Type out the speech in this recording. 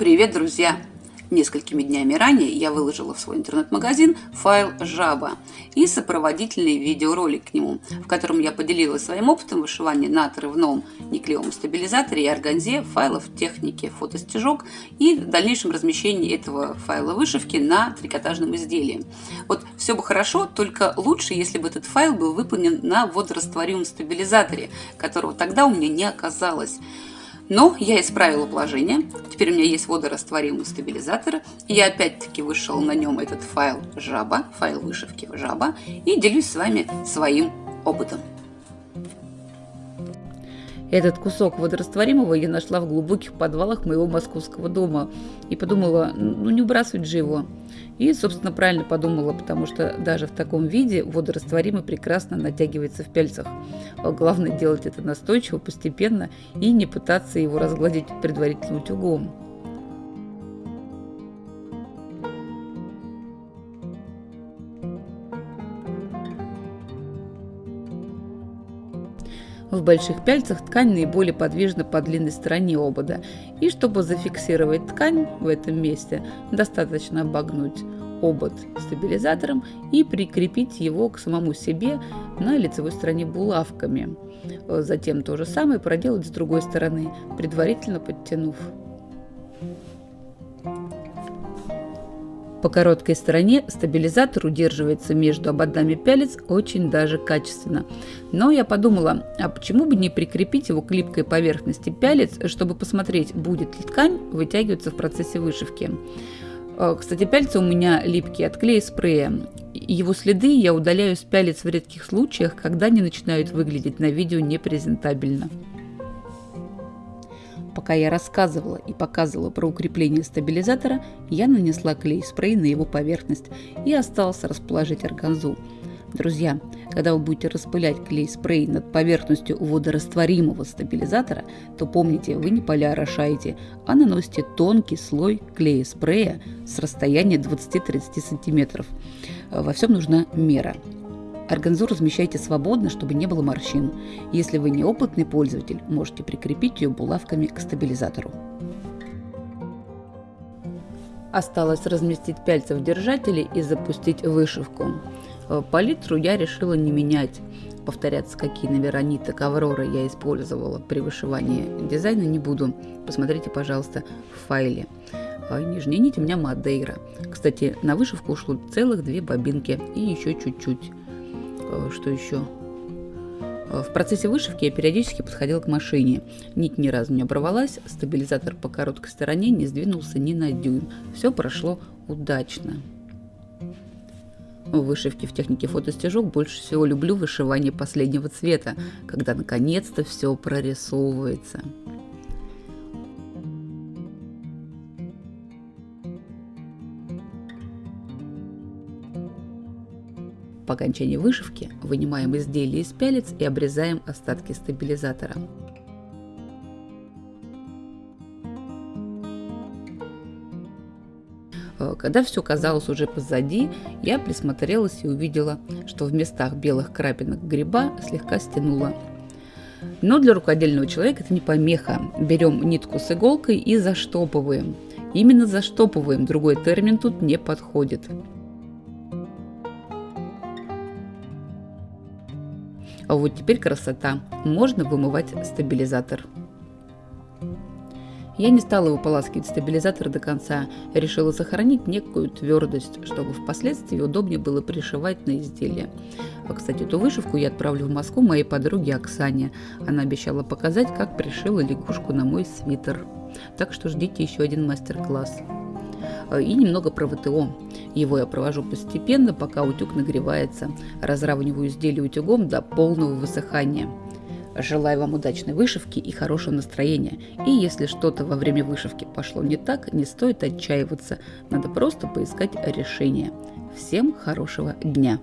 Привет, друзья! Несколькими днями ранее я выложила в свой интернет-магазин файл Java и сопроводительный видеоролик к нему, в котором я поделилась своим опытом вышивания на отрывном неклеевом стабилизаторе и органзе файлов техники фотостежок и в дальнейшем размещении этого файла вышивки на трикотажном изделии. Вот все бы хорошо, только лучше, если бы этот файл был выполнен на водорастворимом стабилизаторе, которого тогда у меня не оказалось. Но я исправила положение. Теперь у меня есть водорастворимый стабилизатор. И я опять-таки вышел на нем этот файл жаба, файл вышивки жаба. И делюсь с вами своим опытом. Этот кусок водорастворимого я нашла в глубоких подвалах моего московского дома и подумала, ну не выбрасывать же его. И, собственно, правильно подумала, потому что даже в таком виде водорастворимый прекрасно натягивается в пяльцах. Главное делать это настойчиво, постепенно и не пытаться его разгладить предварительно утюгом. В больших пяльцах ткань наиболее подвижна по длинной стороне обода, и чтобы зафиксировать ткань в этом месте, достаточно обогнуть обод стабилизатором и прикрепить его к самому себе на лицевой стороне булавками. Затем то же самое проделать с другой стороны, предварительно подтянув. По короткой стороне стабилизатор удерживается между ободами пялец очень даже качественно. Но я подумала, а почему бы не прикрепить его к липкой поверхности пялец, чтобы посмотреть, будет ли ткань вытягиваться в процессе вышивки. Э, кстати, пяльцы у меня липкие от клея спрея. Его следы я удаляю с пялец в редких случаях, когда они начинают выглядеть на видео непрезентабельно. Пока я рассказывала и показывала про укрепление стабилизатора, я нанесла клей-спрей на его поверхность и осталось расположить органзу. Друзья, когда вы будете распылять клей-спрей над поверхностью водорастворимого стабилизатора, то помните, вы не поля орошаете, а наносите тонкий слой клея-спрея с расстояния 20-30 см. Во всем нужна мера. Органзу размещайте свободно, чтобы не было морщин. Если вы неопытный пользователь, можете прикрепить ее булавками к стабилизатору. Осталось разместить пяльцы в держателе и запустить вышивку. Палитру я решила не менять. Повторяться, какие номера ниток Авроры я использовала при вышивании дизайна не буду. Посмотрите, пожалуйста, в файле. А нижняя нить у меня Мадейра. Кстати, на вышивку ушло целых две бобинки и еще чуть-чуть. Э, что еще? Э, в процессе вышивки я периодически подходила к машине. Нить ни разу не оборвалась, стабилизатор по короткой стороне не сдвинулся ни на дюйм. Все прошло удачно. В вышивке в технике фотостежок больше всего люблю вышивание последнего цвета, когда наконец-то все прорисовывается. По окончании вышивки вынимаем изделие из пялец и обрезаем остатки стабилизатора. Э, когда все казалось уже позади, я присмотрелась и увидела, что в местах белых крапинок гриба слегка стянула. Но для рукодельного человека это не помеха. Берем нитку с иголкой и заштопываем. Именно заштопываем, другой термин тут не подходит. Вот теперь красота. Можно вымывать стабилизатор. Я не стала выполаскивать стабилизатор до конца, решила сохранить некую твердость, чтобы впоследствии удобнее было пришивать на изделие. А, кстати, эту вышивку я отправлю в Москву моей подруге Оксане. Она обещала показать, как пришила лягушку на мой свитер. Так что ждите еще один мастер-класс. Э, и немного про ВТО. Его я провожу постепенно, пока утюг нагревается. Разравниваю изделие утюгом до полного высыхания. Желаю вам удачной вышивки и хорошего настроения. И если что-то во время вышивки пошло не так, не стоит отчаиваться. Надо просто поискать решение. Всем хорошего дня!